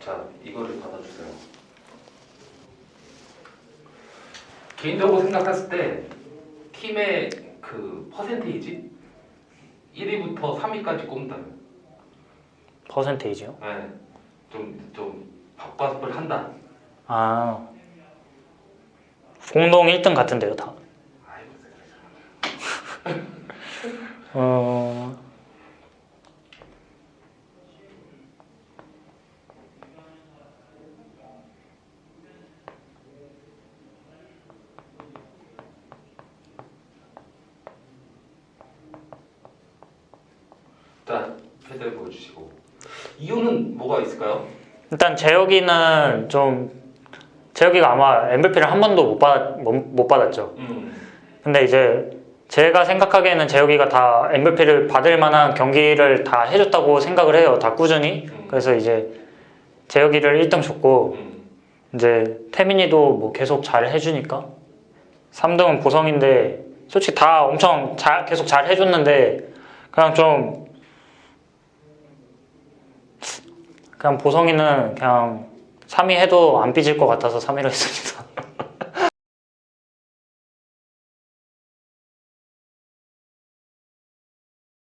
자, 이거를 받아주세요. 개인적으로 생각했을 때 팀의 그 퍼센테이지 1위부터 3위까지 꼽는다면 퍼센테이지요? 네, 좀, 좀 밥값을 한다. 아 공동 1등 같은데요 다. 아 자, 패드를 보여주시고 이유는 뭐가 있을까요? 일단 재혁이는 좀 재혁이가 아마 MVP를 한 번도 못, 받, 못, 못 받았죠. 음, 근데 이제 제가 생각하기에는 재혁이가 다 MVP를 받을 만한 경기를 다 해줬다고 생각을 해요. 다 꾸준히. 음, 그래서 이제 재혁이를 1등 줬고 음, 이제 태민이도 뭐 계속 잘 해주니까 3등은 보성인데 솔직히 다 엄청 잘 계속 잘 해줬는데 그냥 좀 그냥 보성이는 그냥 3위 해도 안 삐질 것 같아서 3위로 했습니다.